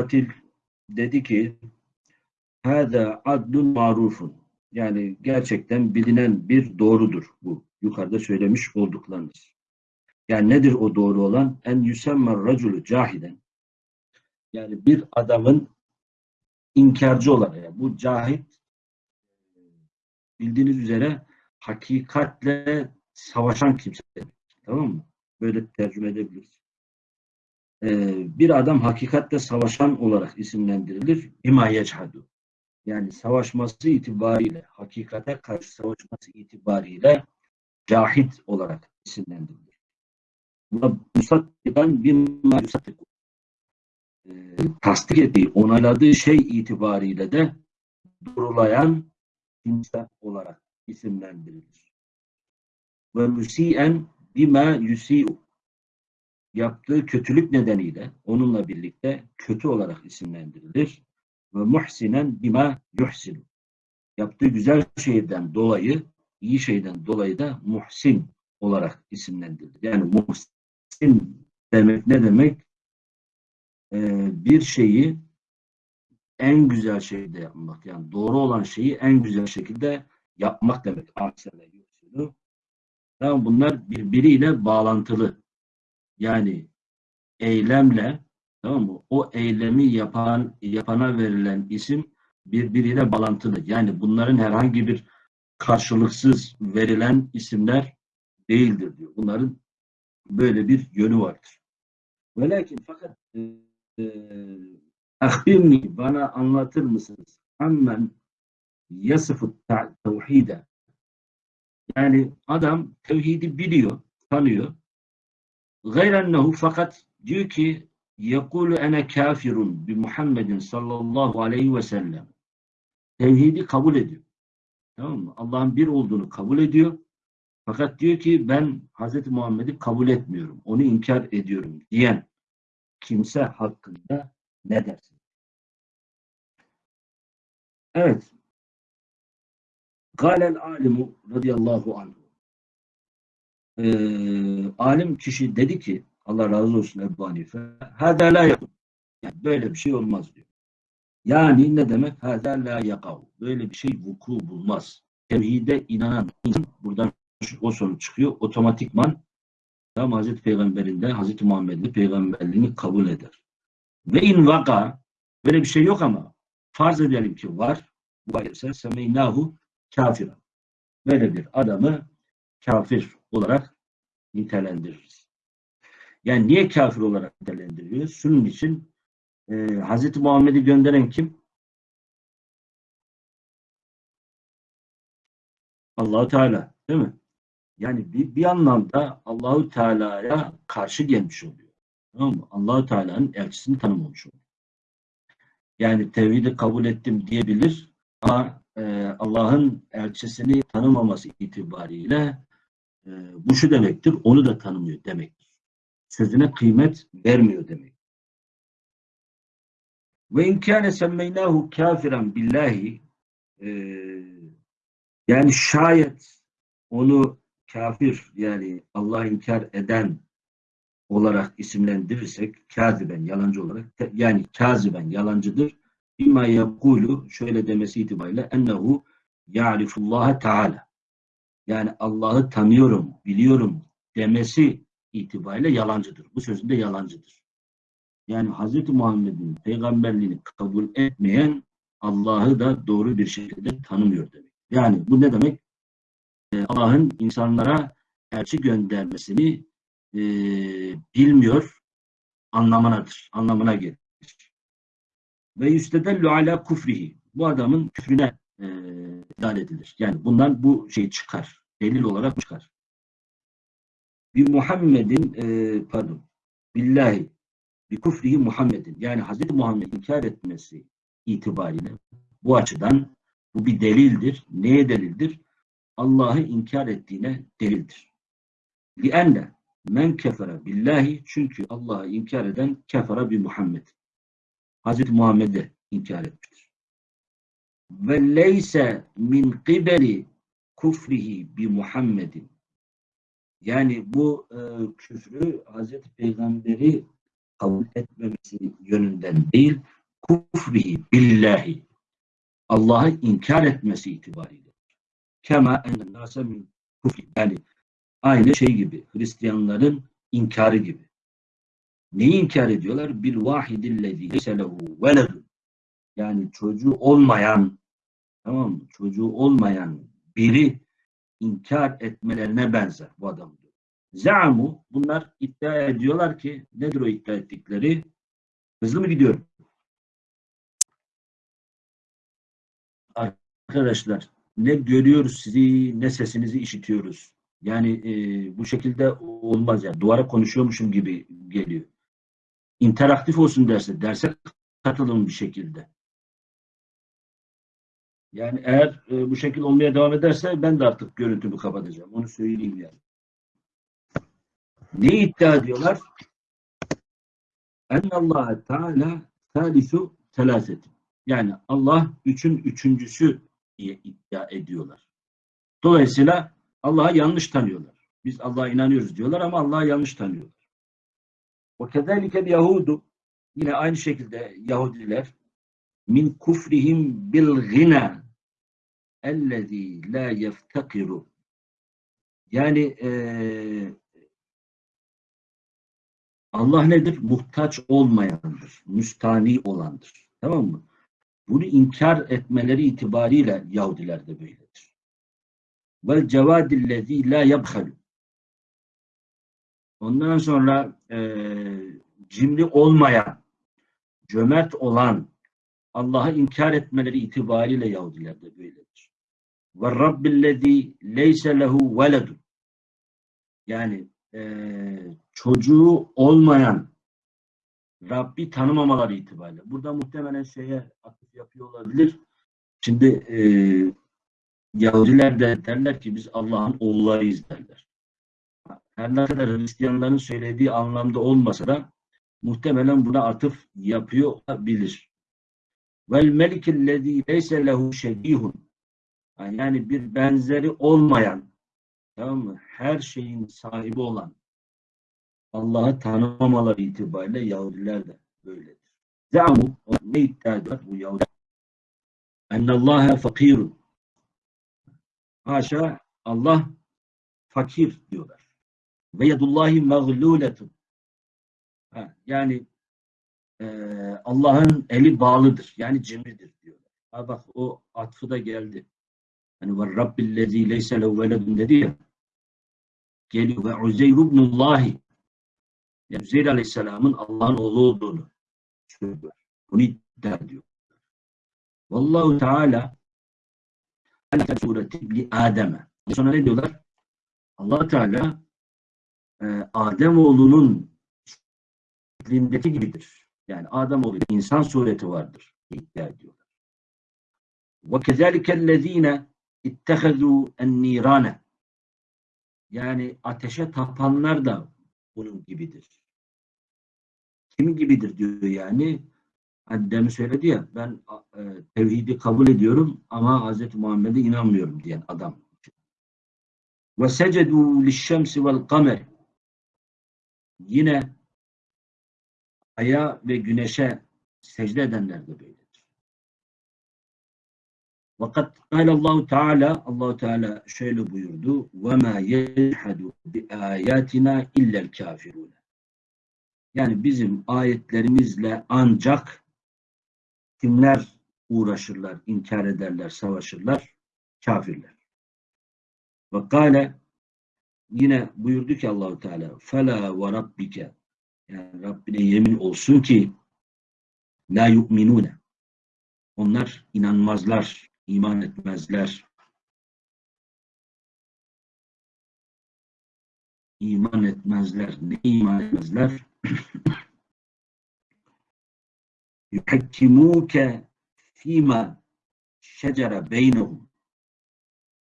Mukatil dedi ki Hâdâ adlun marufun. Yani gerçekten bilinen bir doğrudur bu. Yukarıda söylemiş olduklarınız. Yani nedir o doğru olan? En yüsemmer raculu cahiden. Yani bir adamın inkarcı olarak. Yani bu cahit bildiğiniz üzere hakikatle savaşan kimse. Tamam mı? Böyle tercüme edebiliriz. Ee, bir adam hakikatle savaşan olarak isimlendirilir. İma yechadu. Yani savaşması itibariyle, hakikate karşı savaşması itibariyle cahit olarak isimlendirilir. Buna musattikan bimma yusattiku. Ee, tasdik ettiği, onayladığı şey itibariyle de doğrulayan kimse olarak isimlendirilir. Ve müsiyen bima yusi'u yaptığı kötülük nedeniyle onunla birlikte kötü olarak isimlendirilir. Ve muhsinen bima yuhsinu yaptığı güzel şeyden dolayı iyi şeyden dolayı da muhsin olarak isimlendirilir. Yani muhsin demek ne demek? Ee, bir şeyi en güzel şekilde yapmak. Yani doğru olan şeyi en güzel şekilde yapmak demek. Aksine yuhsinu. Tamam bunlar birbiriyle bağlantılı. Yani eylemle tamam mı? O eylemi yapan yapana verilen isim birbiriyle bağlantılı. Yani bunların herhangi bir karşılıksız verilen isimler değildir diyor. Bunların böyle bir yönü vardır. Ve lakin fakat e, bana anlatır mısınız? Hemen yasıfı tevhide yani adam tevhidi biliyor, tanıyor. Gayrennehu fakat diyor ki yekulu ene kafirun bi Muhammedin sallallahu aleyhi ve sellem. Tevhidi kabul ediyor. Tamam mı? Allah'ın bir olduğunu kabul ediyor. Fakat diyor ki ben Hz. Muhammed'i kabul etmiyorum. Onu inkar ediyorum diyen kimse hakkında ne dersin? Evet. Galel alimu radıyallahu anh. Ee, alim kişi dedi ki Allah razı olsun Ebu Hanife hâdâ yakun. Yani böyle bir şey olmaz diyor. Yani ne demek? Hâdâ la yakav. Böyle bir şey vuku bulmaz. Tevhide inanan insan buradan o sonuç çıkıyor. Otomatikman tam Hazreti Peygamber'in de Hazreti Muhammed'in peygamberliğini kabul eder. Ve in vaka böyle bir şey yok ama farz edelim ki var. Ayetse semeynahu kafira. Böyle bir adamı kafir olarak nitelendiririz. Yani niye kafir olarak nitelendiriyoruz? Şunun için e, Hz. Muhammed'i gönderen kim? Allahu Teala değil mi? Yani bir, bir anlamda Allahu Teala'ya karşı gelmiş oluyor. Tamam mı? Allahu Teala'nın elçisini tanımamış oluyor. Yani tevhidi kabul ettim diyebilir ama e, Allah'ın elçisini tanımaması itibariyle e, bu şu demektir, onu da tanımıyor demektir. Sözüne kıymet vermiyor demek. Ve inkâne semmeynahu kafiren billahi e, yani şayet onu kafir yani Allah inkar eden olarak isimlendirirsek kaziben yalancı olarak yani kaziben yalancıdır. İmma yakulu şöyle demesi itibariyle ennehu ya'rifullaha teala yani Allah'ı tanıyorum, biliyorum demesi itibariyle yalancıdır. Bu sözünde yalancıdır. Yani Hz. Muhammed'in peygamberliğini kabul etmeyen Allah'ı da doğru bir şekilde tanımıyor demek. Yani bu ne demek? Ee, Allah'ın insanlara elçi göndermesini e, bilmiyor anlamınadır. Anlamına gelir. Ve yüstedellu ala kufrihi. Bu adamın küfrüne e, edilir. Yani bundan bu şey çıkar delil olarak çıkar. Bi Muhammed'in e, pardon billahi bi kufrihi Muhammed'in yani Hazreti Muhammed inkar etmesi itibariyle bu açıdan bu bir delildir. Neye delildir? Allah'ı inkar ettiğine delildir. Lianne men kefere billahi çünkü Allah'ı inkar eden kefere bi Muhammed. Hazreti Muhammed'e inkar etmiştir. Ve leyse min kibeli kufrihi bi Muhammedin. Yani bu e, küfrü Hazreti Peygamber'i kabul etmemesi yönünden değil, kufrihi billahi Allah'ı inkar etmesi itibariyle. Kema enne nase min kufri. Yani aynı şey gibi. Hristiyanların inkarı gibi. Neyi inkar ediyorlar? Bir vahidillezî leyse veledun. Yani çocuğu olmayan tamam mı? Çocuğu olmayan biri inkar etmelerine benzer bu adam diyor. Za'mu bunlar iddia ediyorlar ki nedir o iddia ettikleri? Hızlı mı gidiyorum? Arkadaşlar ne görüyoruz sizi ne sesinizi işitiyoruz. Yani e, bu şekilde olmaz yani. Duvara konuşuyormuşum gibi geliyor. İnteraktif olsun derse, derse katılın bir şekilde. Yani eğer e, bu şekilde olmaya devam ederse ben de artık görüntümü kapatacağım. Onu söyleyeyim yani. Ne iddia ediyorlar? Allah Teala salisu selasetin. Yani Allah üçün üçüncüsü diye iddia ediyorlar. Dolayısıyla Allah'ı yanlış tanıyorlar. Biz Allah'a inanıyoruz diyorlar ama Allah'ı yanlış tanıyorlar. Ve kezalike Yahudu yine aynı şekilde Yahudiler min kufrihim bil gina ellezî la yeftakiru yani e, Allah nedir? Muhtaç olmayandır. Müstani olandır. Tamam mı? Bunu inkar etmeleri itibariyle Yahudiler de böyledir. Vel cevadillezî la yabhalu Ondan sonra e, cimri olmayan, cömert olan, Allah'ı inkar etmeleri itibariyle Yahudiler de böyledir. Ve Rabbillezî leyse lehu veledun yani e, çocuğu olmayan Rabbi tanımamaları itibariyle. Burada muhtemelen şeye atıf yapıyor olabilir. Şimdi e, Yahudiler de derler ki biz Allah'ın oğullarıyız derler. Her ne kadar Hristiyanların söylediği anlamda olmasa da muhtemelen buna atıf yapıyor olabilir. Vel melikillezî leyse lehu şebihun yani bir benzeri olmayan tamam mı? Her şeyin sahibi olan Allah'ı tanımamaları itibariyle Yahudiler de böyledir. Zamu ne iddia ediyor bu Yahudiler? Ennallâhe fakirun. Haşa Allah fakir diyorlar. Ve yedullahi mağluletun. Yani e, Allah'ın eli bağlıdır. Yani cimridir diyorlar. Ha bak o atfı da geldi. Hani ve Rabbillezî leyse lehu veledun dedi ya. Geliyor ve Uzeyr ibnullahi yani Üzeyr Aleyhisselam'ın Allah'ın oğlu olduğunu söylüyor. Bunu iddia ediyor. Vallahu Teala sureti li Adem'e. Sonra ne diyorlar? allah Teala e, Adem oğlunun şeklindeki gibidir. Yani Adem oğlu insan sureti vardır. iddia ediyorlar. Ve kezalikellezine ittehezû en-nîrâne yani ateşe tapanlar da bunun gibidir. Kim gibidir diyor yani. Hani demin söyledi ya ben e, tevhidi kabul ediyorum ama Hz. Muhammed'e inanmıyorum diyen adam. Lişşemsi vel kamer yine aya ve güneşe secde edenler de böyledir. Fakat Allah Teala Allah Teala şöyle buyurdu: "Ve ma yehadu bi ayatina illa'l kafirun." Yani bizim ayetlerimizle ancak kimler uğraşırlar, inkar ederler, savaşırlar? Kafirler. Ve kâle yine buyurdu ki Allahu Teala fela ve rabbike yani Rabbine yemin olsun ki la yu'minune onlar inanmazlar, iman etmezler. İman etmezler. Ne iman etmezler? yuhekkimuke fîmâ şecere beynehum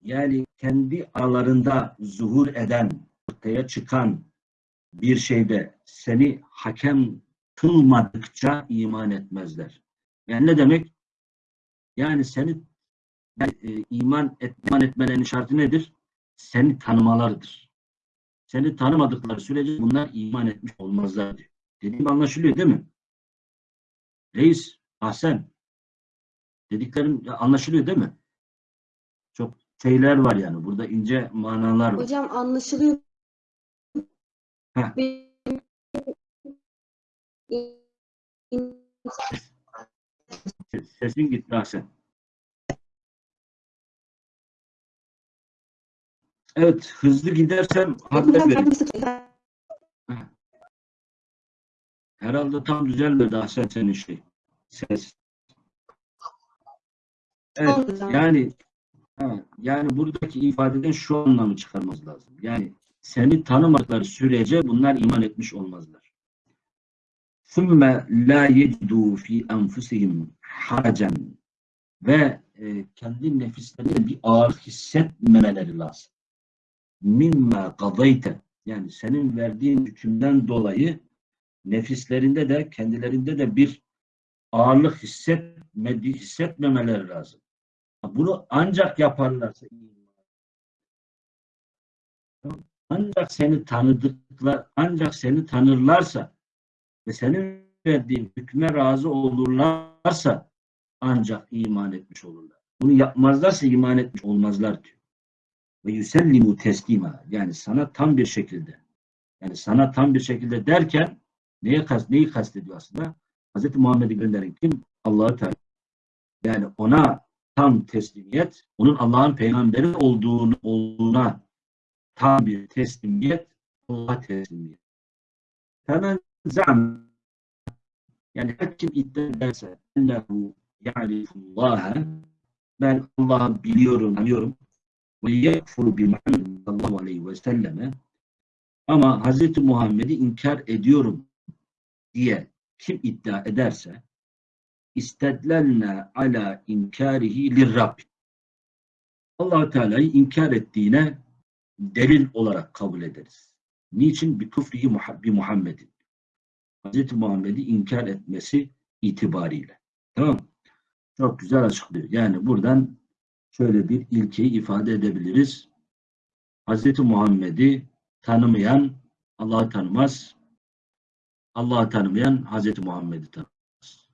yani kendi aralarında zuhur eden, ortaya çıkan bir şeyde seni hakem kılmadıkça iman etmezler. Yani ne demek? Yani seni yani, e, iman, et, iman etmelerinin şartı nedir? Seni tanımalarıdır. Seni tanımadıkları sürece bunlar iman etmiş olmazlar diyor. Dediğim anlaşılıyor değil mi? Reis, Ahsen. Dediklerim anlaşılıyor değil mi? Çok şeyler var yani. Burada ince manalar var. Hocam anlaşılıyor. Heh. Sesin gitti Ahsen. Evet, hızlı gidersem haber verin. Herhalde tam düzelmedi Ahsen senin şey. Ses. Evet, yani ha, yani buradaki ifadeden şu anlamı çıkarmamız lazım. Yani seni tanımadıkları sürece bunlar iman etmiş olmazlar. ثُمَّ لَا يَجِدُوا ف۪ي أَنْفُسِهِمْ حَرَجًا Ve e, kendi nefislerinde bir ağır hissetmemeleri lazım. مِمَّا قَضَيْتَ Yani senin verdiğin hükümden dolayı nefislerinde de kendilerinde de bir ağırlık hissetmedi, hissetmemeleri lazım. Bunu ancak yaparlarsa ancak seni tanıdıklar, ancak seni tanırlarsa ve senin verdiğin hükme razı olurlarsa ancak iman etmiş olurlar. Bunu yapmazlarsa iman etmiş olmazlar diyor. Ve yüsellimu teslima yani sana tam bir şekilde yani sana tam bir şekilde derken neye kast, neyi kastediyor aslında? Hz. Muhammed'i gönderen kim? Allahü Teala. Yani ona tam teslimiyet, onun Allah'ın peygamberi olduğunu olduğuna tam bir teslimiyet, Allah'a teslimiyet. Hemen zam yani her kim iddia ederse ennehu ya'rifullaha ben Allah'ı biliyorum, tanıyorum ve yekfuru bi Muhammed sallallahu aleyhi ve selleme ama Hz. Muhammed'i inkar ediyorum diye kim iddia ederse istedlelne ala inkarihi lirrab. allah Teala'yı inkar ettiğine delil olarak kabul ederiz. Niçin? Bir küfrihi Muha- bi Muhammed'in. Hz. Muhammed'i inkar etmesi itibariyle. Tamam? Çok güzel açıklıyor. Yani buradan şöyle bir ilkeyi ifade edebiliriz. Hz. Muhammed'i tanımayan Allah'ı tanımaz. Allah'ı tanımayan Hz. Muhammed'i tanımaz.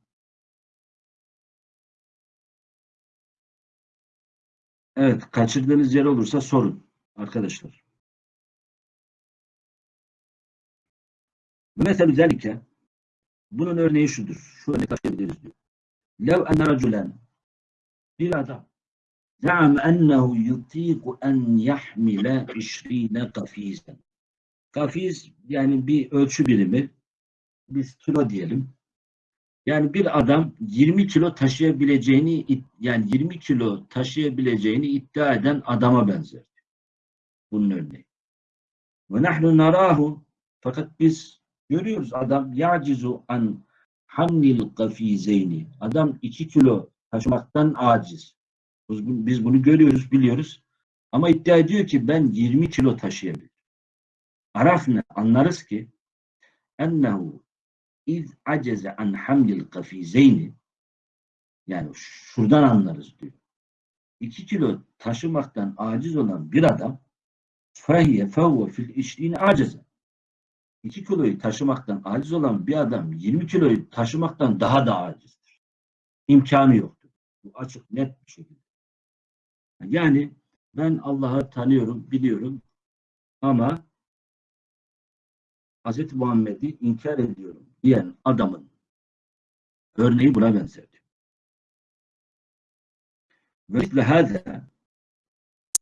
Evet, kaçırdığınız yer olursa sorun arkadaşlar. Mesela özellikle bunun örneği şudur. Şöyle taşıyabiliriz diyor. Lev enne raculen bir adam زعم أنه يطيق أن يحمل 20 قفيزا. Kafiz yani bir ölçü birimi. Biz kilo diyelim. Yani bir adam 20 kilo taşıyabileceğini id- yani 20 kilo taşıyabileceğini iddia eden adama benzer. Bunun örneği. Ve nahnu narahu fakat biz görüyoruz adam yacizu an hamlil kafizeyni. Adam 2 kilo taşımaktan aciz. Biz bunu görüyoruz, biliyoruz. Ama iddia ediyor ki ben 20 kilo taşıyabilirim. Arafne anlarız ki ennehu iz aceze an hamlil kafizeyni yani şuradan anlarız diyor. 2 kilo taşımaktan aciz olan bir adam fehiye fevve fil işliğini aceze. 2 kiloyu taşımaktan aciz olan bir adam 20 kiloyu taşımaktan daha da acizdir. İmkanı yoktur. Bu açık net bir şekilde. Yani ben Allah'ı tanıyorum, biliyorum ama Hz. Muhammed'i inkar ediyorum diyen adamın örneği buna benzer. Ve hâzâ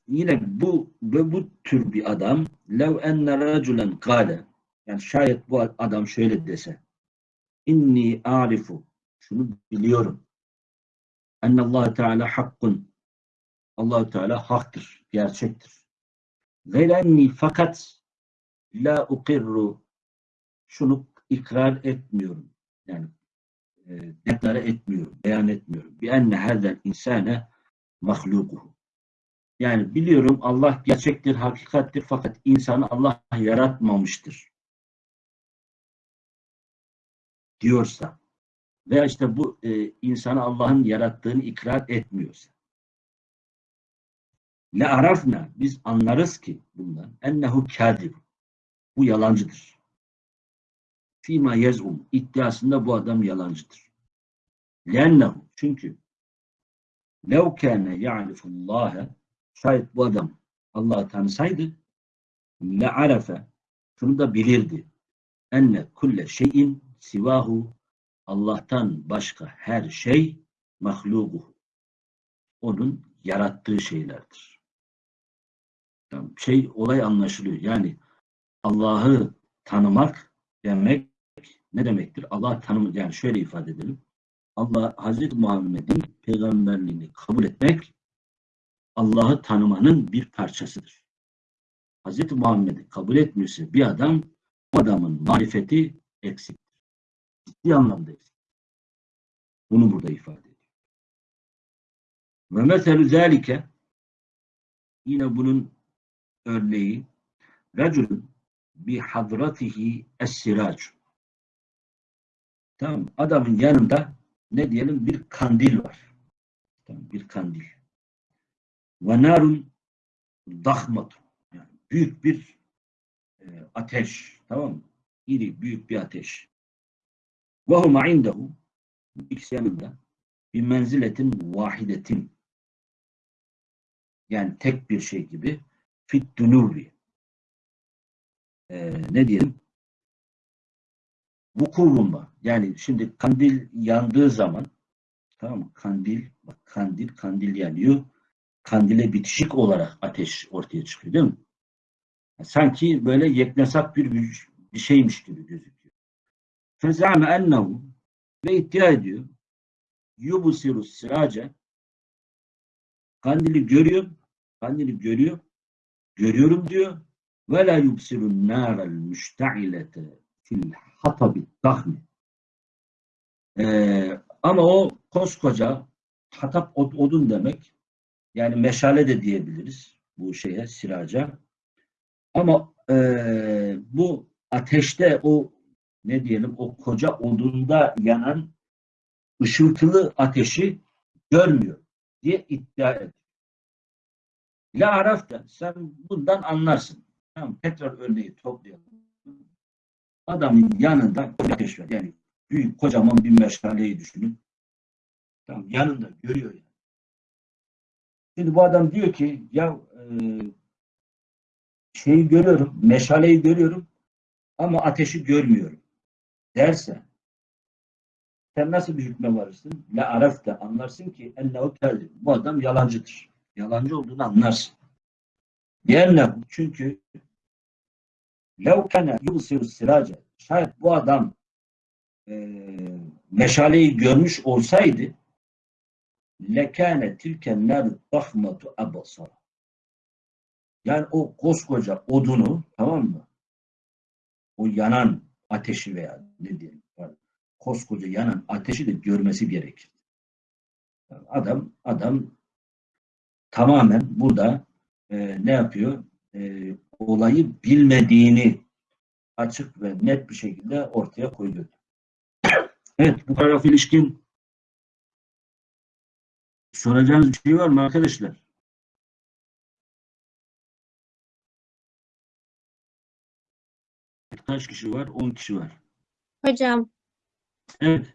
yine bu ve bu tür bir adam lev enne raculen kâle yani şayet bu adam şöyle dese inni a'rifu şunu biliyorum ennallâhe teâlâ hakkun allah Teala haktır, gerçektir. Gayrenni fakat la ukirru şunu ikrar etmiyorum. Yani e, deklare etmiyorum, beyan etmiyorum. Bi enne hazel insane mahlukuhu. Yani biliyorum Allah gerçektir, hakikattir fakat insanı Allah yaratmamıştır. Diyorsa veya işte bu e, insanı Allah'ın yarattığını ikrar etmiyorsa Le arafna biz anlarız ki bundan ennehu kâdib. Bu yalancıdır. fîmâ yez'um iddiasında bu adam yalancıdır. Lennehu çünkü lev kâne ya'rifullâhe şayet bu adam Allah'ı tanısaydı le arefe şunu da bilirdi. Enne kulle şeyin sivahu Allah'tan başka her şey mahlugu. Onun yarattığı şeylerdir. Yani şey olay anlaşılıyor. Yani Allah'ı tanımak demek ne demektir? Allah tanım yani şöyle ifade edelim. Allah Hazreti Muhammed'in peygamberliğini kabul etmek Allah'ı tanımanın bir parçasıdır. Hazreti Muhammed'i kabul etmiyorsa bir adam o adamın marifeti eksiktir. Ciddi anlamda eksik. Bunu burada ifade ediyor. Ve meselü zâlike yine bunun örneği racülün bi hadratihi es-sirac. Tamam adamın yanında ne diyelim bir kandil var. Tamam, bir kandil. Ve narun dahmatun. Yani büyük bir e, ateş. Tamam mı? İri, büyük bir ateş. Ve huma indehu ikisi yanında bir menziletin vahidetin yani tek bir şey gibi fit dunuvi ee, ne diyelim vuku bulma. Yani şimdi kandil yandığı zaman tamam mı? Kandil bak kandil kandil yanıyor. Kandile bitişik olarak ateş ortaya çıkıyor değil mi? Sanki böyle yeknesak bir, bir şeymiş gibi gözüküyor. Fezame ennehu ve iddia ediyor. Yubusiru sirace kandili görüyor. Kandili görüyor. Görüyorum diyor. Ve la yubsiru nârel müşte'ilete fil hatabi dahmi. Ee, ama o koskoca hatap odun demek. Yani meşale de diyebiliriz bu şeye, siraca. Ama e, bu ateşte o ne diyelim o koca odunda yanan ışıltılı ateşi görmüyor diye iddia ediyor. La arafta sen bundan anlarsın. Tamam, tekrar örneği toplayalım. Adamın yanında ateş var. Yani büyük kocaman bir meşaleyi düşünün. Tamam, yanında görüyor yani. Şimdi bu adam diyor ki ya e, şeyi görüyorum, meşaleyi görüyorum ama ateşi görmüyorum derse sen nasıl bir hükme varırsın? La arafta anlarsın ki ennehu kelli. Bu adam yalancıdır. Yalancı olduğunu anlarsın. Diğerine çünkü lev kene yubsiru sirace şayet bu adam e, meşaleyi görmüş olsaydı lekâne tilken nar dahmatu abasara yani o koskoca odunu tamam mı? O yanan ateşi veya ne diyelim koskoca yanan ateşi de görmesi gerekir. Adam adam tamamen burada e, ne yapıyor? E, olayı bilmediğini açık ve net bir şekilde ortaya koyuyor. Evet, bu paragraf ilişkin soracağınız bir şey var mı arkadaşlar? Kaç kişi var? 10 kişi var. Hocam, Evet.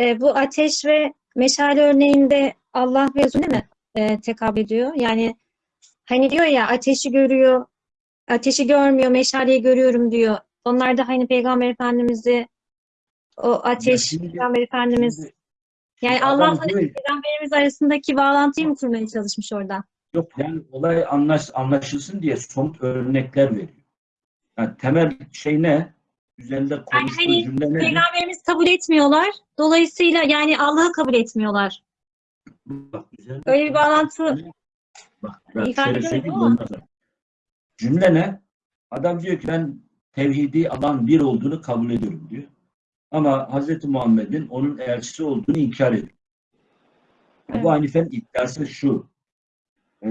e, bu ateş ve meşale örneğinde Allah ve Resulüne mi e, tekabül ediyor? Yani hani diyor ya ateşi görüyor, ateşi görmüyor, meşaleyi görüyorum diyor. Onlar da hani Peygamber Efendimiz'i o ateş, şimdi- Peygamber Efendimiz Şimdi- yani Allah'la Peygamberimiz arasındaki bağlantıyı mı kurmaya çalışmış orada? Yok yani olay anlaş, anlaşılsın diye somut örnekler veriyor. Yani temel şey ne? Üzerinde konuştuğu hani cümle ne? Peygamberimiz kabul etmiyorlar. Dolayısıyla yani Allah'ı kabul etmiyorlar. Bak, üzerinde Öyle bir bağlantı Bak, bak İfade şöyle söyleyeyim. Cümle ne? Adam diyor ki ben tevhidi Allah'ın bir olduğunu kabul ediyorum diyor. Ama Hz. Muhammed'in onun elçisi olduğunu inkar ediyor. Evet. Ebu Hanife'nin iddiası şu. E,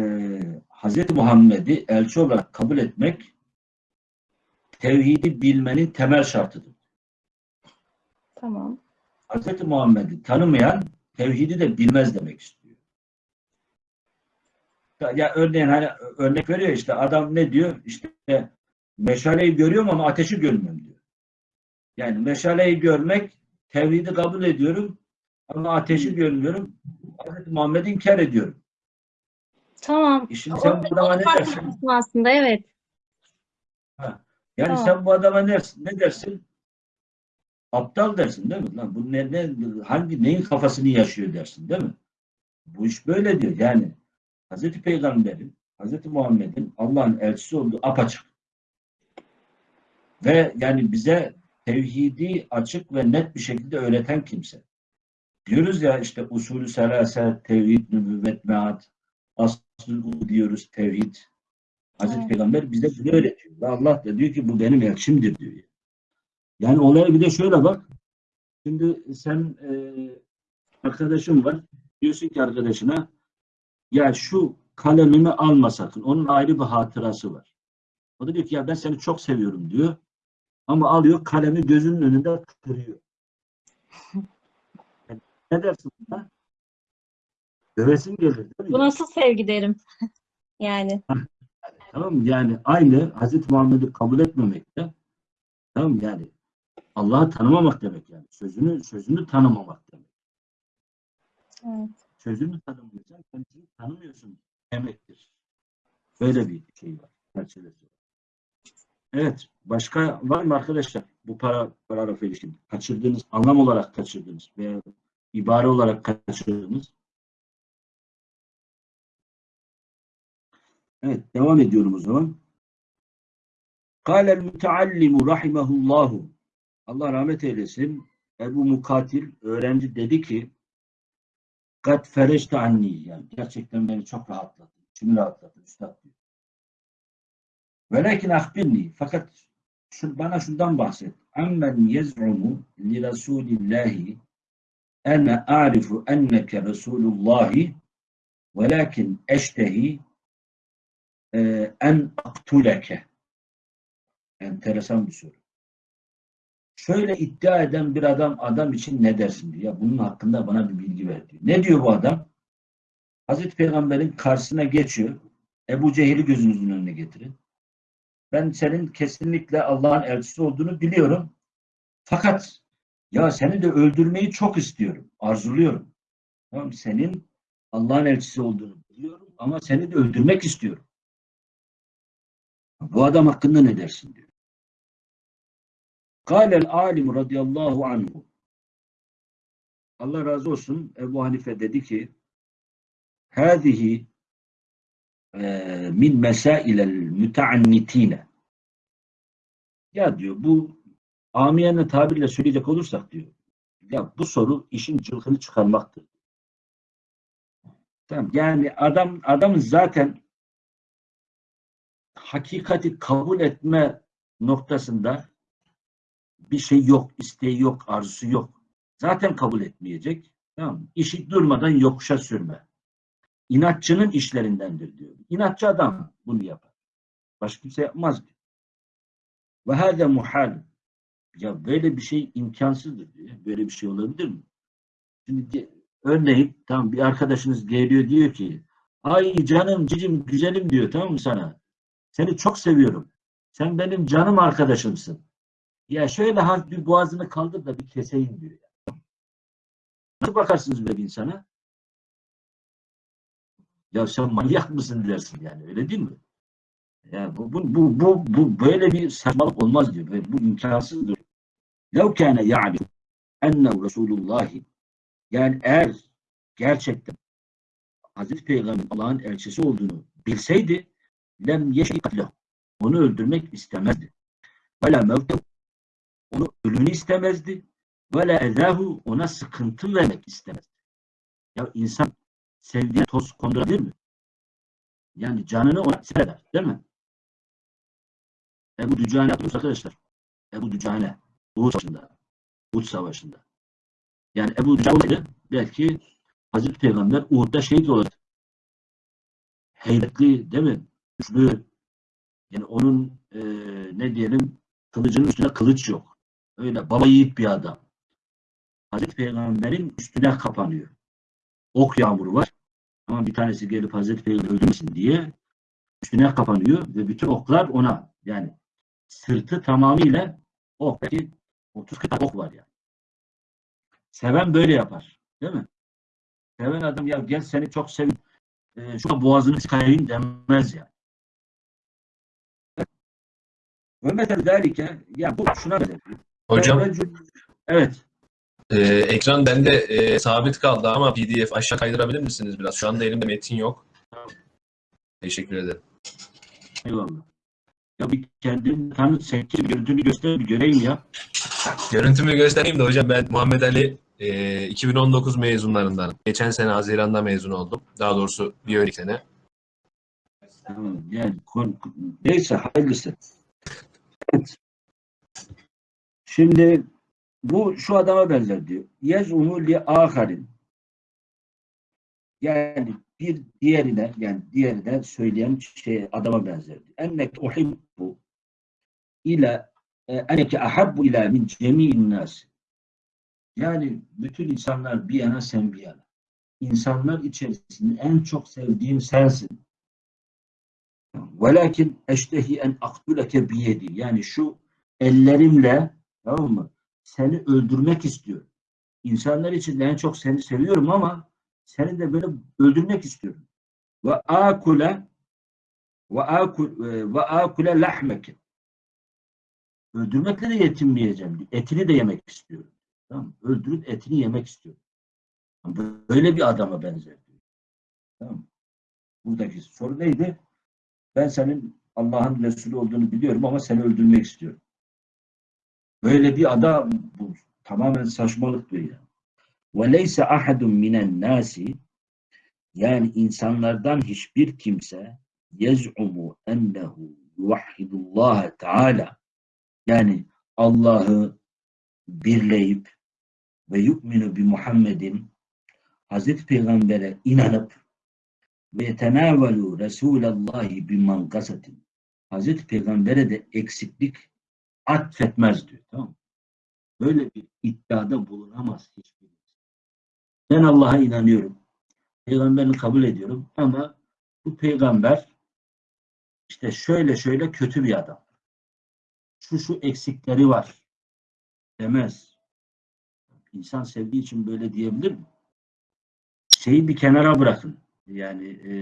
Hz. Muhammed'i elçi olarak kabul etmek tevhidi bilmenin temel şartıdır. Tamam. Hz. Muhammed'i tanımayan tevhidi de bilmez demek istiyor. Ya, ya örneğin hani örnek veriyor işte adam ne diyor? İşte meşaleyi görüyorum ama ateşi görmüyorum diyor. Yani meşaleyi görmek, tevhidi kabul ediyorum ama ateşi görmüyorum. Hazreti Muhammed'i inkar ediyorum. Tamam. E şimdi sen bu adama ne dersin? aslında evet. Yani Tamam. sen bu adama ne, ne dersin? Aptal dersin değil mi? Lan bu ne, ne, hangi neyin kafasını yaşıyor dersin değil mi? Bu iş böyle diyor. Yani Hazreti Peygamber'in, Hazreti Muhammed'in Allah'ın elçisi olduğu apaçık. Ve yani bize tevhidi açık ve net bir şekilde öğreten kimse. Diyoruz ya işte usulü selase, tevhid, nübüvvet, meat, aslül diyoruz tevhid. Hazreti Evet. Peygamber bize bunu öğretiyor. Ve Allah da diyor ki bu benim elçimdir diyor. Yani olaya bir de şöyle bak. Şimdi sen e, arkadaşın var. Diyorsun ki arkadaşına ya şu kalemimi alma sakın. Onun ayrı bir hatırası var. O da diyor ki ya ben seni çok seviyorum diyor. Ama alıyor kalemi gözünün önünde kırıyor. Yani ne dersin buna? Dövesin gelir değil mi? Bu nasıl sevgi derim. Yani. Tamam mı? Yani aynı Hazreti Muhammed'i kabul etmemekte tamam mı? yani Allah'ı tanımamak demek yani. Sözünü sözünü tanımamak demek. Evet. Sözünü tanımıyorsan kendisini tanımıyorsun demektir. Böyle bir şey var. Çerçevesi var. Evet. Başka var mı arkadaşlar? Bu para paragrafa ilişkin kaçırdığınız, anlam olarak kaçırdığınız veya ibare olarak kaçırdığınız. Evet. Devam ediyorum o zaman. Kâlel müteallimu rahimahullahu Allah rahmet eylesin. Ebu Mukatil öğrenci dedi ki Kat fereçte anni yani gerçekten beni çok rahatlattı. İçimi rahatlattı üstad diyor. Velakin ahbirni fakat şu, bana şundan bahset. Ammen yez'umu li Rasulillahi ene a'rifu enneke Resulullahi velakin eştehi e, en aktuleke. Enteresan bir soru. Şöyle iddia eden bir adam adam için ne dersin diyor. Ya bunun hakkında bana bir bilgi ver diyor. Ne diyor bu adam? Hazreti Peygamber'in karşısına geçiyor. Ebu Cehil'i gözünüzün önüne getirin. Ben senin kesinlikle Allah'ın elçisi olduğunu biliyorum. Fakat ya seni de öldürmeyi çok istiyorum. Arzuluyorum. Tamam? Senin Allah'ın elçisi olduğunu biliyorum ama seni de öldürmek istiyorum. Bu adam hakkında ne dersin diyor. Kâlel alim radıyallahu anhu. Allah razı olsun Ebu Hanife dedi ki hâzihi min mesailel müteannitine ya diyor bu amiyane tabirle söyleyecek olursak diyor ya bu soru işin cılkını çıkarmaktır. Tamam. Yani adam adamın zaten hakikati kabul etme noktasında bir şey yok, isteği yok, arzusu yok. Zaten kabul etmeyecek. Tamam mı? İşi durmadan yokuşa sürme. İnatçının işlerindendir diyor. İnatçı adam bunu yapar. Başka kimse yapmaz diyor. Ve hâze muhal. Ya böyle bir şey imkansızdır diyor. Böyle bir şey olabilir mi? Şimdi di- örneğin tamam bir arkadaşınız geliyor diyor ki ay canım cicim güzelim diyor tamam mı sana? Seni çok seviyorum. Sen benim canım arkadaşımsın. Ya şöyle hafif bir boğazını kaldır da bir keseyim diyor. Nasıl bakarsınız böyle bir insana? Ya sen manyak mısın dersin yani öyle değil mi? Ya bu, bu, bu, bu, bu böyle bir saçmalık olmaz diyor. Ve bu imkansızdır. لَوْ كَانَ يَعْلِمُ اَنَّهُ Resulullahi Yani eğer gerçekten Hazreti Peygamber Allah'ın elçisi olduğunu bilseydi lem yeşil onu öldürmek istemezdi. Ve la mevtehu onu ölümünü istemezdi. Ve la ezahu ona sıkıntı vermek istemezdi. Ya insan sevdiğine toz kondurabilir mi? Yani canını ona eder. Değil mi? Ebu Dücane yapıyoruz arkadaşlar. Ebu Dücane. Uhud Savaşı'nda. Uhud Savaşı'nda. Yani Ebu Dücane olaydı belki Hazreti Peygamber Uhud'da şehit olacaktı. Heybetli değil mi? Güçlü. Yani onun e, ne diyelim kılıcının üstüne kılıç yok. Öyle baba yiğit bir adam. Hazreti Peygamber'in üstüne kapanıyor. Ok yağmuru var. Ama bir tanesi gelip Hazreti Peygamber öldürmesin diye üstüne kapanıyor ve bütün oklar ona yani sırtı tamamıyla ok. Belki 30 40 ok var yani. Seven böyle yapar. Değil mi? Seven adam ya gel seni çok sevdim. E, şu boğazını çıkarayım demez ya. Ve mesela derike ya bu şuna benzer. Hocam Evet. E, ekran bende e, sabit kaldı ama PDF aşağı kaydırabilir misiniz biraz? Şu anda elimde metin yok. Teşekkür ederim. Eyvallah. Ya bir kendini tanıt, seçim görüntünü göster bir göreyim ya. Görüntümü göstereyim de hocam ben Muhammed Ali e, 2019 mezunlarından. Geçen sene Haziran'da mezun oldum. Daha doğrusu bir önceki sene. Tamam, yani neyse hayırlısı. Şimdi bu şu adama benzer diyor. Yezumu li aharin. Yani bir diğerine yani diğerine söyleyen şey adama benzer diyor. Ennek uhibbu ila e, enneke ahabbu ila min cemi'in nas. Yani bütün insanlar bir yana sen bir yana. İnsanlar içerisinde en çok sevdiğim sensin. Velakin eştehi en aktuleke biyedi. Yani şu ellerimle tamam mı? Seni öldürmek istiyorum. İnsanlar içinde en çok seni seviyorum ama seni de böyle öldürmek istiyorum. Ve akule ve akul ve akule lahmeke. Öldürmekle de yetinmeyeceğim. Etini de yemek istiyorum. Tamam mı? Öldürüp etini yemek istiyorum. Böyle bir adama benzer. Tamam mı? Buradaki soru neydi? Ben senin Allah'ın Resulü olduğunu biliyorum ama seni öldürmek istiyorum. Böyle bir adam bu tamamen saçmalık diyor ya. Ve leyse ahadun minen nasi yani insanlardan hiçbir kimse yez'umu ennehu yuvahhidullah Teala yani Allah'ı birleyip ve yu'minu bi Muhammedin Hazreti Peygamber'e inanıp ve yetenavelu Resulallahi bi mankasatin Hazreti Peygamber'e de eksiklik atfetmez diyor. Tamam mı? Böyle bir iddiada bulunamaz hiçbir. Ben Allah'a inanıyorum. Peygamberini kabul ediyorum ama bu peygamber işte şöyle şöyle kötü bir adam. Şu şu eksikleri var demez. İnsan sevdiği için böyle diyebilir mi? Şeyi bir kenara bırakın. Yani e,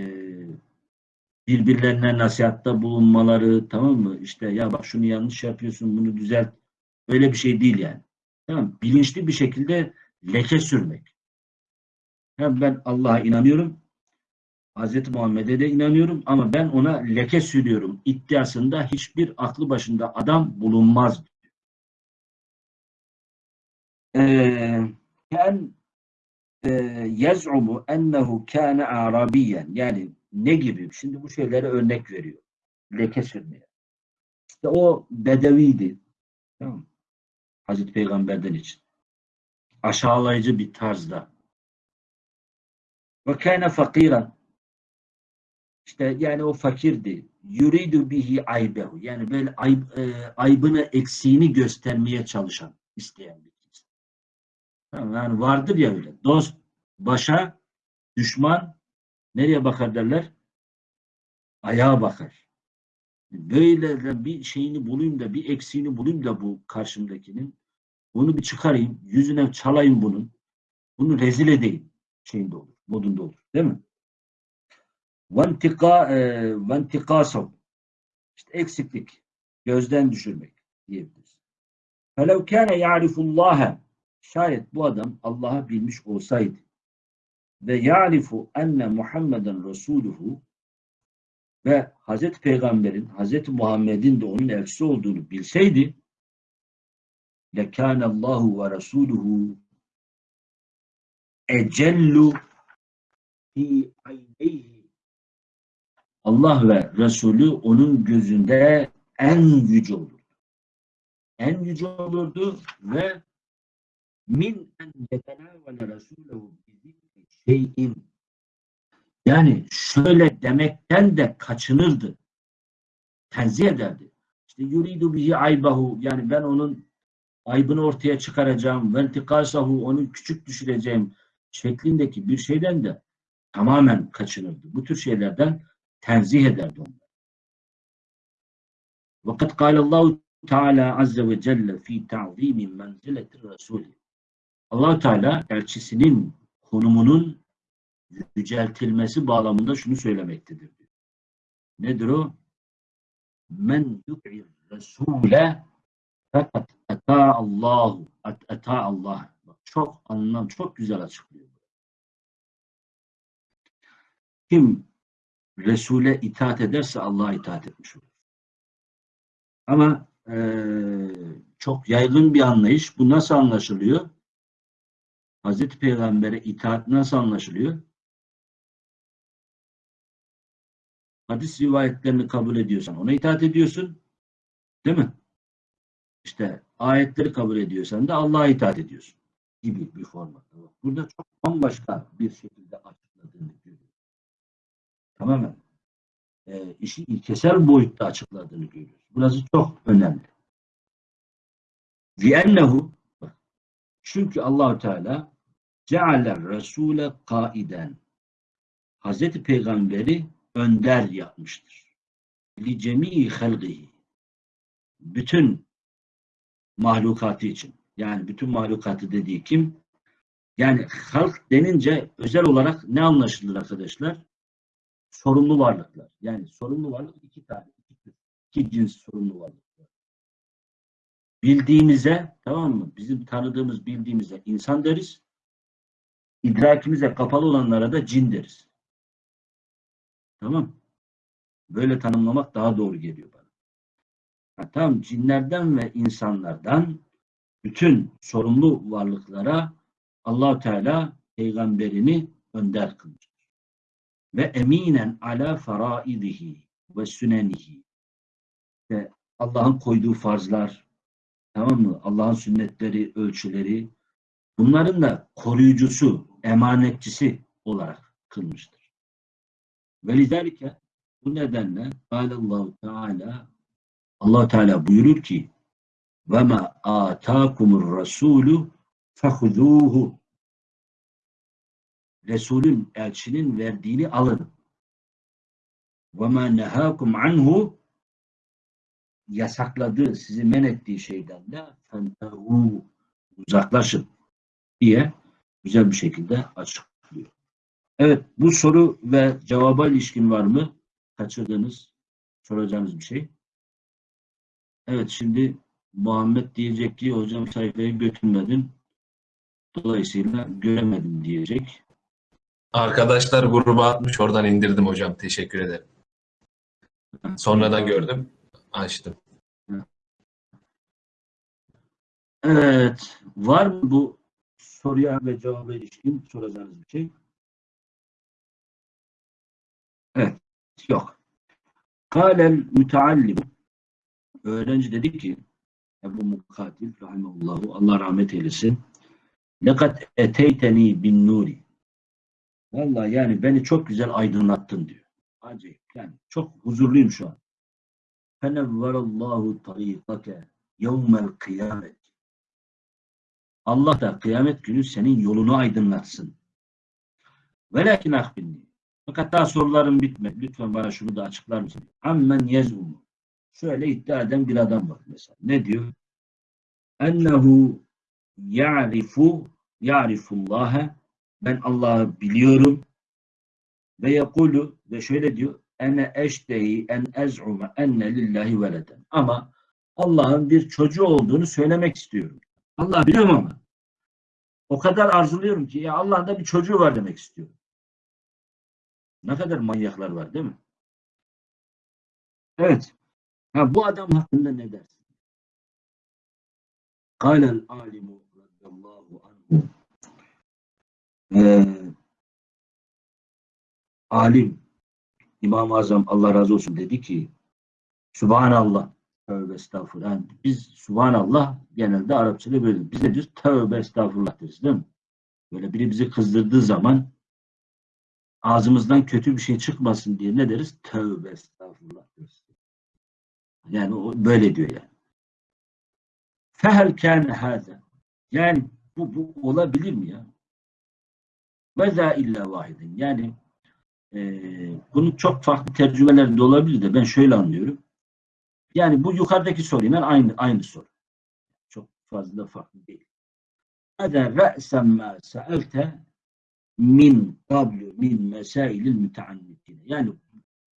birbirlerine nasihatta bulunmaları tamam mı? İşte ya bak şunu yanlış yapıyorsun bunu düzelt. Öyle bir şey değil yani. Tamam? Bilinçli bir şekilde leke sürmek. Hem ben Allah'a inanıyorum. Hz. Muhammed'e de inanıyorum ama ben ona leke sürüyorum. iddiasında hiçbir aklı başında adam bulunmaz. Ee, ken e, yez'umu ennehu kâne arabiyen yani ne gibi? Şimdi bu şeylere örnek veriyor. Leke sürmeye. İşte o bedeviydi. Tamam? Hazreti Peygamber'den için. Aşağılayıcı bir tarzda. Ve kâne fakiran. İşte yani o fakirdi. Yuridu bihi aybehu. Yani böyle ayb, e, aybını, eksiğini göstermeye çalışan, isteyen bir kimse. Tamam, Yani vardır ya öyle. Dost başa, düşman nereye bakar derler? Ayağa bakar. Böyle de bir şeyini bulayım da bir eksiğini bulayım da bu karşımdakinin. Bunu bir çıkarayım. Yüzüne çalayım bunun. Bunu rezil edeyim. Şeyinde olur. Modunda olur. Değil mi? Vantika e, vantikasav. İşte eksiklik. Gözden düşürmek diyebiliriz. Felev kâne ya'rifullâhe. Şayet bu adam Allah'ı bilmiş olsaydı ve ya'rifu enne Muhammeden Resuluhu ve Hazreti Peygamber'in, Hazreti Muhammed'in de onun elçisi olduğunu bilseydi lekâne Allahu ve Resuluhu ecellu fi ayneyhi Allah ve Resulü onun gözünde en yüce olurdu. En yüce olurdu ve min en yetenavele Resulehu bizikri şeyin yani şöyle demekten de kaçınırdı. Tenzih ederdi. İşte yuridu bihi aybahu yani ben onun aybını ortaya çıkaracağım. Ventikasahu onu küçük düşüreceğim şeklindeki bir şeyden de tamamen kaçınırdı. Bu tür şeylerden tenzih ederdi onları. Vakat kâlallahu Teala azze ve celle fi ta'zimi menzileti Resulü. Allah Teala elçisinin konumunun yüceltilmesi bağlamında şunu söylemektedir. Nedir o? Men yut'ir Resule fakat ata Allahu ata Allah. Çok anlam çok güzel açıklıyor. Kim Resul'e itaat ederse Allah'a itaat etmiş olur. Ama eee, çok yaygın bir anlayış. Bu nasıl anlaşılıyor? Hazreti Peygamber'e itaat nasıl anlaşılıyor? Hadis rivayetlerini kabul ediyorsan ona itaat ediyorsun. Değil mi? İşte ayetleri kabul ediyorsan da Allah'a itaat ediyorsun. Gibi bir formatta. Bak, Burada çok bambaşka bir şekilde açıkladığını görüyoruz. Tamamen e, işi ilkesel boyutta açıkladığını görüyoruz. Burası çok önemli. لِأَنَّهُ bak, çünkü Allahu Teala ceale Resule kaiden Hazreti Peygamberi önder yapmıştır. Li cemii halgihi bütün mahlukatı için. Yani bütün mahlukatı dediği kim? Yani halk denince özel olarak ne anlaşılır arkadaşlar? Sorumlu varlıklar. Yani sorumlu varlık iki tane, iki, iki cins sorumlu varlıklar. Bildiğimize, tamam mı? Bizim tanıdığımız, bildiğimize insan deriz. İdrakimize kapalı olanlara da cin deriz. Tamam. Böyle tanımlamak daha doğru geliyor bana. Ha, tamam cinlerden ve insanlardan bütün sorumlu varlıklara allah Teala peygamberini önder kılmıştır. Ve eminen ala faraidihi ve sünenihi. Ve Allah'ın koyduğu farzlar, tamam mı? Allah'ın sünnetleri, ölçüleri, bunların da koruyucusu, emanetçisi olarak kılmıştır. Ve lidalike bu nedenle Allahu Teala Allah Teala buyurur ki ve ma atakumur rasulu fehuzuhu Resulün, elçinin verdiğini alın. Ve ma nehakum anhu yasakladığı, sizi men ettiği şeyden de fentehu uzaklaşın diye güzel bir şekilde açıklıyor. Evet, bu soru ve cevaba ilişkin var mı? Kaçırdığınız, soracağınız bir şey. Evet, şimdi Muhammed diyecek ki hocam sayfayı götürmedin. Dolayısıyla göremedim diyecek. Arkadaşlar gruba atmış oradan indirdim hocam. Teşekkür ederim. Sonradan gördüm. Açtım. Evet. Var mı bu soruya ve cevaba ilişkin soracağınız bir şey? Evet. Yok. Kâlel müteallim. Öğrenci dedi ki Ebu Mukatil rahimahullahu Allah rahmet eylesin. Lekat eteyteni bin nuri. Vallahi yani beni çok güzel aydınlattın diyor. Acayip. Yani çok huzurluyum şu an. Fenevverallahu tarikake yevmel kıyamet. Allah da kıyamet günü senin yolunu aydınlatsın. Velakin akbinni. Fakat daha sorularım bitmedi. Lütfen bana şunu da açıklar mısın? Ammen yez'umu. Şöyle iddia eden bir adam var mesela. Ne diyor? Ennehu ya'rifu ya'rifullaha ben Allah'ı biliyorum ve yekulu ve şöyle diyor ene eştehi en ez'ume enne lillahi veleden. Ama Allah'ın bir çocuğu olduğunu söylemek istiyorum. Allah biliyorum ama o kadar arzuluyorum ki ya Allah'ın da bir çocuğu var demek istiyorum. Ne kadar manyaklar var değil mi? Evet. Ha, bu adam hakkında ne dersin? Kâlel alimu radiyallahu anhu ee, alim İmam-ı Azam Allah razı olsun dedi ki Subhanallah tövbe estağfurullah. Yani biz Subhanallah genelde Arapçada böyle. Biz de diyoruz tövbe estağfurullah deriz değil mi? Böyle biri bizi kızdırdığı zaman ağzımızdan kötü bir şey çıkmasın diye ne deriz? Tövbe estağfurullah deriz. Yani o böyle diyor yani. Fehel kâne. Yani bu, bu olabilir mi ya? Ve zâ illa vahidin. Yani e, bunun çok farklı tercümeleri de olabilir de ben şöyle anlıyorum. Yani bu yukarıdaki soruyla aynı aynı soru. Çok fazla farklı değil. Hada re'sen ma sa'alte min qablu min mesailil müteannitin. Yani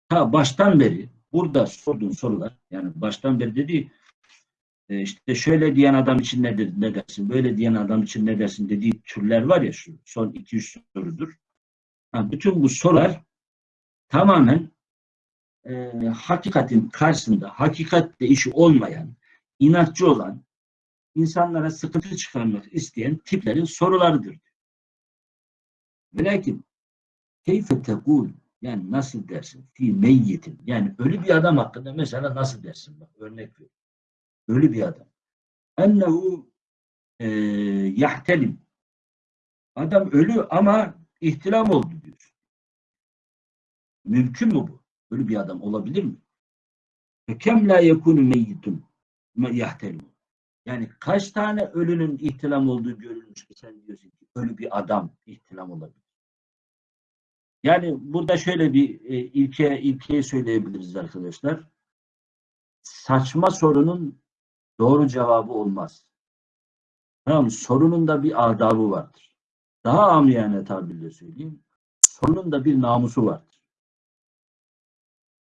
ta baştan beri burada sorduğun sorular yani baştan beri dediği e, işte şöyle diyen adam için ne dersin, böyle diyen adam için ne dersin dediği türler var ya şu son 2-3 sorudur. Bütün bu sorular tamamen e, hakikatin karşısında hakikatle işi olmayan, inatçı olan, insanlara sıkıntı çıkarmak isteyen tiplerin sorularıdır. Ve lakin keyfe tekul yani nasıl dersin? Fi meyyitin. Yani ölü bir adam hakkında mesela nasıl dersin? Bak örnek ver. Ölü bir adam. Ennehu e, yahtelim. Adam ölü ama ihtilam oldu diyor. Mümkün mü bu? Ölü bir adam olabilir mi? Ve kem la yekunu meyyitun yahtelim. Yani kaç tane ölünün ihtilam olduğu görülmüş ki sen diyorsun ki ölü bir adam ihtilam olabilir. Yani burada şöyle bir e, ilke ilkeyi söyleyebiliriz arkadaşlar. Saçma sorunun doğru cevabı olmaz. Tamam? Sorunun da bir adabı vardır. Daha amiyane tabirle söyleyeyim. Sonun da bir namusu vardır.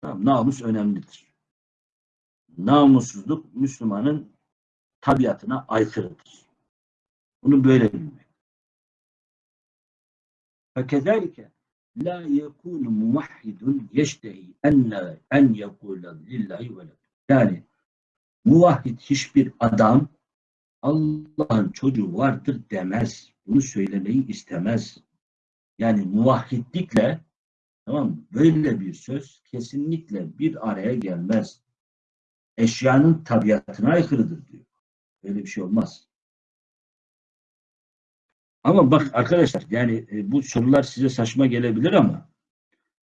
Tamam, namus önemlidir. Namussuzluk Müslümanın tabiatına aykırıdır. Bunu böyle bilmek. Fakezalike la yekunu muvahhidun yeştehi enne en yekule lillahi ve Yani muvahhid hiçbir adam Allah'ın çocuğu vardır demez. Bunu söylemeyi istemez. Yani muvahhidlikle tamam mı? böyle bir söz kesinlikle bir araya gelmez. Eşyanın tabiatına aykırıdır diyor. Böyle bir şey olmaz. Ama bak arkadaşlar yani e, bu sorular size saçma gelebilir ama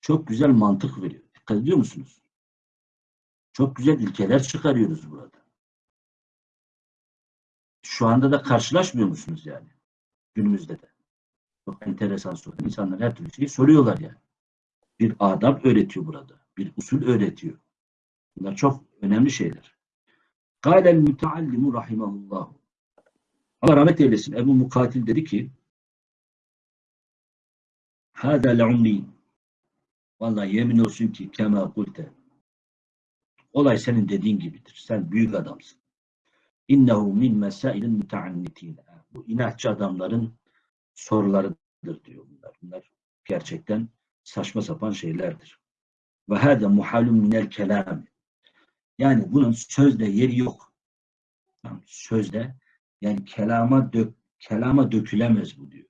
çok güzel mantık veriyor. Dikkat ediyor musunuz? Çok güzel ilkeler çıkarıyoruz burada. Şu anda da karşılaşmıyor musunuz yani? Günümüzde de. Çok enteresan soru. İnsanlar her türlü şeyi soruyorlar yani. Bir adab öğretiyor burada. Bir usul öğretiyor. Bunlar çok önemli şeyler. Kâlel müteallimu rahimahullahu. Allah rahmet eylesin. Ebu Mukatil dedi ki Hâdâ le'umri Vallahi yemin olsun ki kema kulte Olay senin dediğin gibidir. Sen büyük adamsın. İnnehu min mesailin müteannitin. Bu inatçı adamların sorularıdır diyor bunlar. Bunlar gerçekten saçma sapan şeylerdir. Ve hâde muhalun minel kelam. Yani bunun sözde yeri yok. Tamam, Sözde yani kelama dök, kelama dökülemez bu diyor.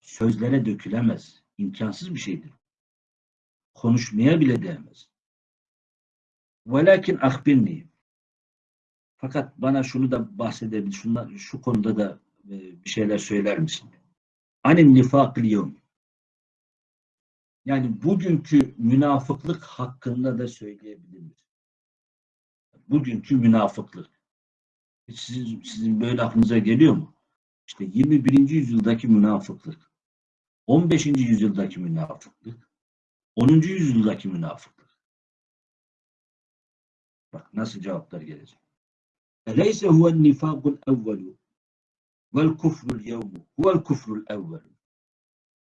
Sözlere dökülemez. İmkansız bir şeydir. Konuşmaya bile değmez. Velakin akbirni. Fakat bana şunu da bahsedebilir. Şundan, şu konuda da e, bir şeyler söyler misin? Anin nifakil. Yani bugünkü münafıklık hakkında da söyleyebilir misin? Bugünkü münafıklık. Sizin, sizin böyle aklınıza geliyor mu? İşte 21. yüzyıldaki münafıklık, 15. yüzyıldaki münafıklık, 10. yüzyıldaki münafıklık. Bak nasıl cevaplar gelecek. Eleyse huven nifakul evvelu vel yevmu huvel kufrul evvelu.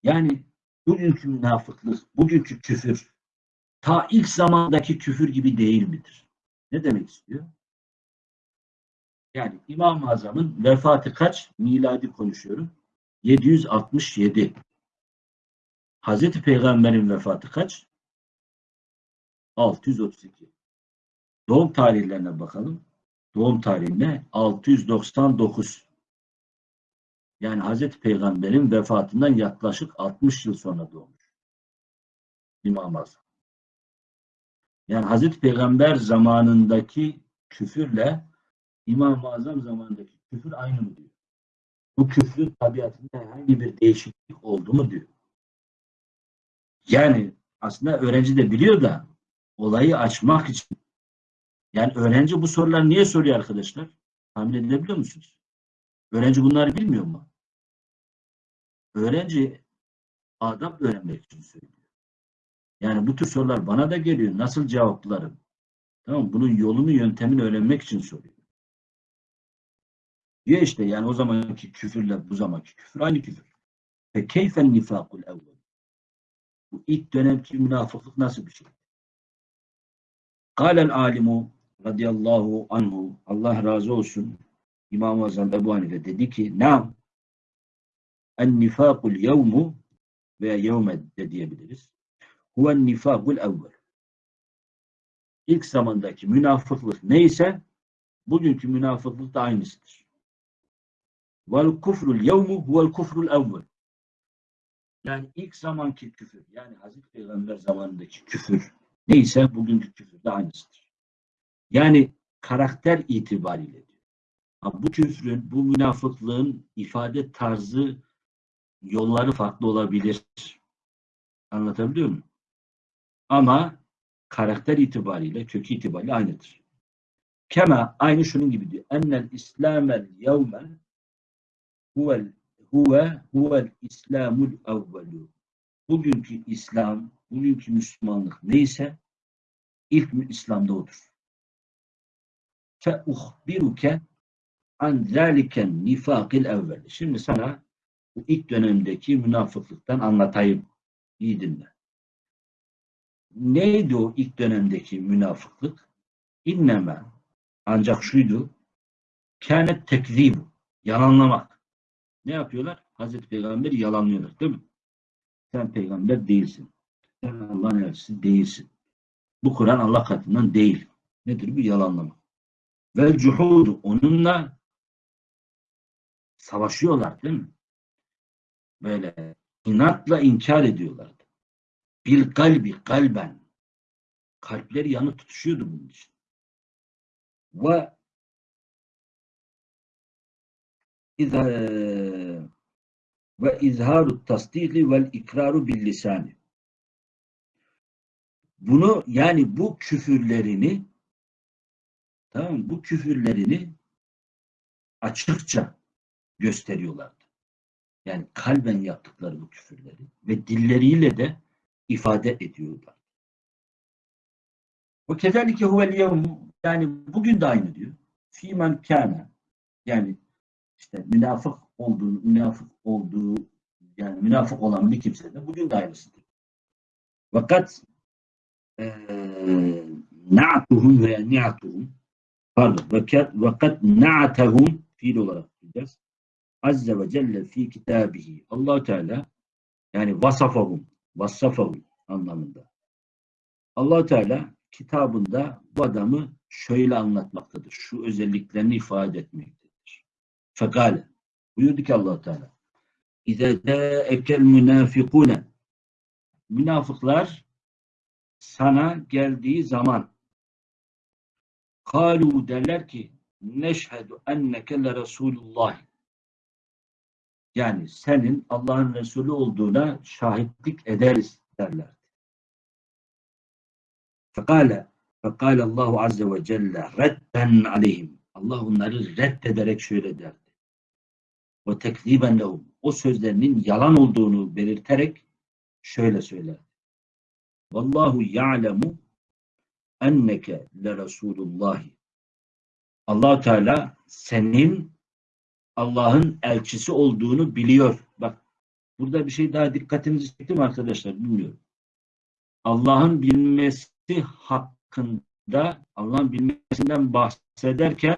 Yani bugünkü münafıklık, bugünkü küfür ta ilk zamandaki küfür gibi değil midir? Ne demek istiyor? Yani İmam-ı Azam'ın vefatı kaç? Miladi konuşuyorum. 767. Hazreti Peygamber'in vefatı kaç? 632. Doğum tarihlerine bakalım. Doğum tarihine 699. Yani Hazreti Peygamber'in vefatından yaklaşık 60 yıl sonra doğmuş. İmam-ı Azam. Yani Hazreti Peygamber zamanındaki küfürle İmam-ı Azam zamanındaki küfür aynı mı diyor. Bu küfrün tabiatında herhangi bir değişiklik oldu mu diyor. Yani aslında öğrenci de biliyor da olayı açmak için yani öğrenci bu soruları niye soruyor arkadaşlar? Tahmin edebiliyor musunuz? Öğrenci bunları bilmiyor mu? Öğrenci adab öğrenmek için söylüyor. Yani bu tür sorular bana da geliyor. Nasıl cevaplarım? Tamam? Bunun yolunu, yöntemini öğrenmek için soruyor. Ya işte yani o zamanki küfürle bu zamanki küfür aynı küfür. Ve keyfen nifakul evvel. Bu ilk dönemki münafıklık nasıl bir şey? Kâlel alimu radıyallahu anhu Allah razı olsun İmam-ı Azam Ebu Hanife dedi ki nam en nifakul yevmu veya yevme de diyebiliriz. Huven nifakul evvel. İlk zamandaki münafıklık neyse bugünkü münafıklık da aynısıdır. Vel kufrul yevmu huvel kufrul evvel. Yani ilk zamanki küfür, yani Hazreti Peygamber zamanındaki küfür neyse bugünkü küfür de aynısıdır. Yani karakter itibariyle diyor. Bu küfrün, bu münafıklığın ifade tarzı, yolları farklı olabilir. Anlatabiliyor muyum? Ama karakter itibariyle, kökü itibariyle aynıdır. Kema aynı şunun gibi diyor. Ennel İslamel yevme huvel huve huvel İslamul evvelu. Bugünkü İslam, bugünkü Müslümanlık neyse ilk İslam'da odur. Fe uhbiruke an zaliken nifakil evvel. Şimdi sana bu ilk dönemdeki münafıklıktan anlatayım. İyi dinle. Neydi o ilk dönemdeki münafıklık? İnneme ancak şuydu kânet tekzibu yalanlamak. Ne yapıyorlar? Hazreti Peygamber'i yalanlıyorlar değil mi? Sen peygamber değilsin. Sen Allah'ın elçisi değilsin. Bu Kur'an Allah katından değil. Nedir bu? Yalanlama. Ve cuhudu onunla savaşıyorlar değil mi? Böyle inatla inkar ediyorlardı. Bil kalbi kalben. Kalpleri yanı tutuşuyordu bunun için. Ve İzha, ve izharu tasdiki vel ikraru bil lisani. Bunu yani bu küfürlerini tamam mı? bu küfürlerini açıkça gösteriyorlardı. Yani kalben yaptıkları bu küfürleri ve dilleriyle de ifade ediyorlar. Ve kezalike huvel yani bugün de aynı diyor. Fimen kana yani işte münafık olduğu, münafık olduğu yani münafık olan bir kimse de bugün de aynısıdır. Fakat eee na'tuhum veya ni'atuhum pardon vakat, vakat na'tahum fiil olarak diyeceğiz. Azze ve Celle fi kitabihi. allah Teala yani vasafahum, vasafahum anlamında. allah Teala kitabında bu adamı şöyle anlatmaktadır. Şu özelliklerini ifade etmektedir. Fekale. Buyurdu ki allah Teala. İze ekel münafikune. Münafıklar sana geldiği zaman kalu derler ki neşhedü enneke le Resulullah. Yani senin Allah'ın Resulü olduğuna şahitlik ederiz derler. Fekale Fekale Allahu Azze ve Celle redden aleyhim. Allah onları reddederek şöyle derdi. Ve tekziben lehum. O sözlerinin yalan olduğunu belirterek şöyle söyler. Vallahu ya'lemu enneke le Resulullah. allah Teala senin Allah'ın elçisi olduğunu biliyor. Bak burada bir şey daha dikkatinizi çekti arkadaşlar bilmiyorum. Allah'ın bilmesi hakkında Allah'ın bilmesinden bahsederken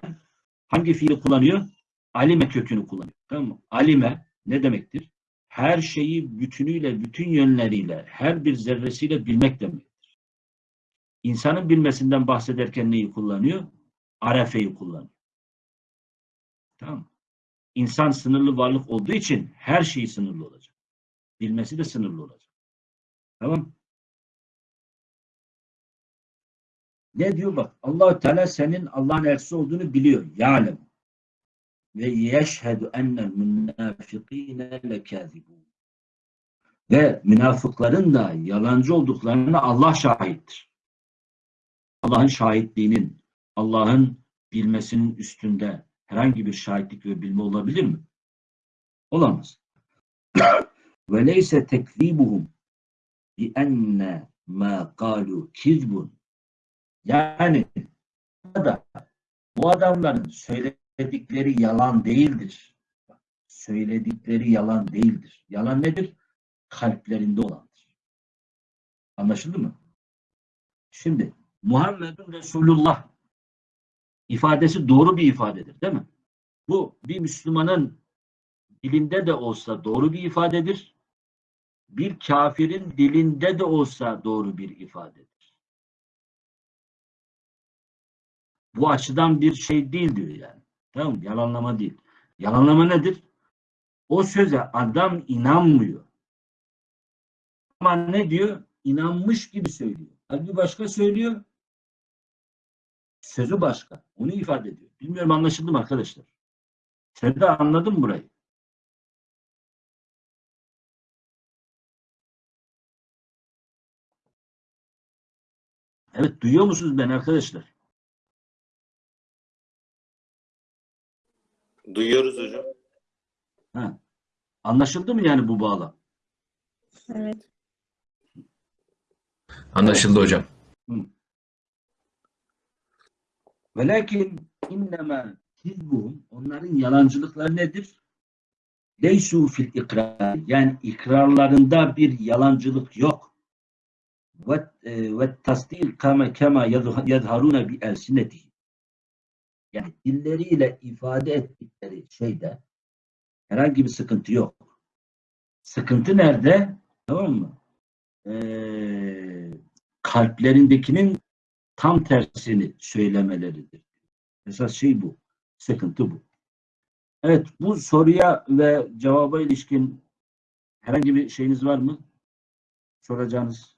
hangi fiili kullanıyor? Alime kökünü kullanıyor. Tamam mı? Alime ne demektir? Her şeyi bütünüyle, bütün yönleriyle, her bir zerresiyle bilmek demektir. İnsanın bilmesinden bahsederken neyi kullanıyor? Arefeyi kullanıyor. Tamam? İnsan sınırlı varlık olduğu için her şeyi sınırlı olacak. Bilmesi de sınırlı olacak. Tamam Ne diyor bak? allah Teala senin Allah'ın elçisi olduğunu biliyor. Ya'lem. Ve yeşhedü ennel münafıkîne lekâzibûn. Ve münafıkların da yalancı olduklarına Allah şahittir. Allah'ın şahitliğinin, Allah'ın bilmesinin üstünde herhangi bir şahitlik ve bilme olabilir mi? Olamaz. Ve leyse tekzibuhum bi enne ma kalu kizbun Yani bu adamların söyledikleri yalan değildir. Söyledikleri yalan değildir. Yalan nedir? Kalplerinde olandır. Anlaşıldı mı? Şimdi Muhammedun Resulullah ifadesi doğru bir ifadedir değil mi? Bu bir Müslümanın dilinde de olsa doğru bir ifadedir. Bir kafirin dilinde de olsa doğru bir ifadedir. Bu açıdan bir şey değil diyor yani. Tamam mı? Yalanlama değil. Yalanlama nedir? O söze adam inanmıyor. Ama ne diyor? İnanmış gibi söylüyor. Halbuki başka söylüyor. Sözü başka. Onu ifade ediyor. Bilmiyorum anlaşıldı mı arkadaşlar? Sen de anladın mı burayı? Evet duyuyor musunuz beni arkadaşlar? Duyuyoruz hocam. Ha. Anlaşıldı mı yani bu bağlam? Evet. Anlaşıldı hocam. Velakin innema kizbuhum onların yalancılıkları nedir? Leysu fil ikrar yani ikrarlarında bir yalancılık yok. Ve e, ve tasdil kama kema yadharuna bi elsinetihi. Yani dilleriyle ifade ettikleri şeyde herhangi bir sıkıntı yok. Sıkıntı nerede? Tamam mı? Ee, kalplerindekinin tam tersini söylemeleridir. Esas şey bu. Sıkıntı bu. Evet, bu soruya ve cevaba ilişkin herhangi bir şeyiniz var mı? Soracağınız,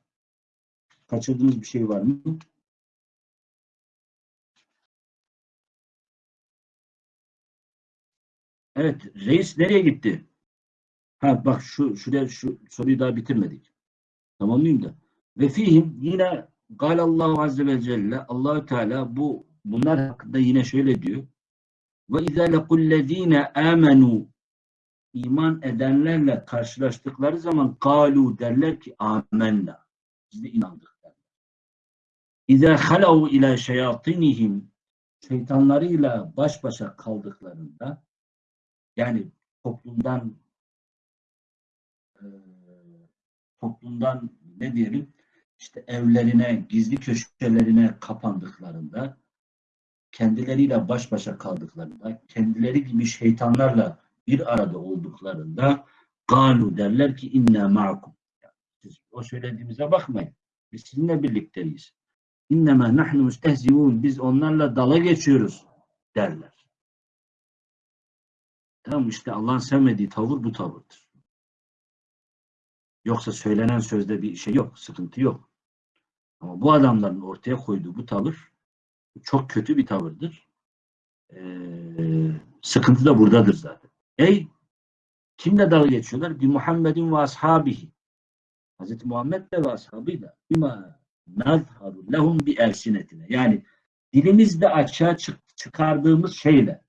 kaçırdığınız bir şey var mı? Evet, reis nereye gitti? Ha bak şu şuraya şu soruyu daha bitirmedik. Tamamlayayım da. Ve fihim yine Galallahu Azze ve Celle Allahü Teala bu bunlar hakkında yine şöyle diyor. Ve izâ lekullezîne âmenû iman edenlerle karşılaştıkları zaman kalu derler ki amenna. Biz de inandık derler. İzâ halav ilâ şeyatinihim şeytanlarıyla baş başa kaldıklarında yani toplumdan eee, toplumdan ne diyelim işte evlerine, gizli köşelerine kapandıklarında, kendileriyle baş başa kaldıklarında, kendileri gibi şeytanlarla bir arada olduklarında galu derler ki inne ma'akum. Siz o söylediğimize bakmayın. Biz sizinle birlikteyiz. İnnemâ nahnu müstehzivûn. Biz onlarla dala geçiyoruz derler. Tamam işte Allah'ın sevmediği tavır bu tavırdır. Yoksa söylenen sözde bir şey yok, sıkıntı yok. Ama bu adamların ortaya koyduğu bu tavır çok kötü bir tavırdır. Ee, sıkıntı da buradadır zaten. Ey kimle dalga geçiyorlar? Bir Muhammedin ve ashabihi. Hz. Muhammed de ve ashabıyla bima nazharu lehum bi elsinetine. Yani dilimizde açığa çık- çıkardığımız şeyle.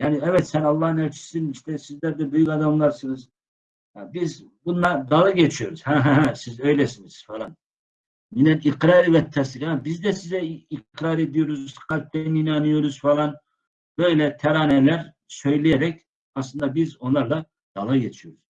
Yani evet sen Allah'ın elçisisin işte sizler de büyük adamlarsınız. Ha, biz bunlar dalga geçiyoruz. Siz öylesiniz falan. Minel ikrar ve teslik. Ha, Biz de size ikrar ediyoruz, kalpten inanıyoruz falan. Böyle teraneler söyleyerek aslında biz onlarla dalga geçiyoruz.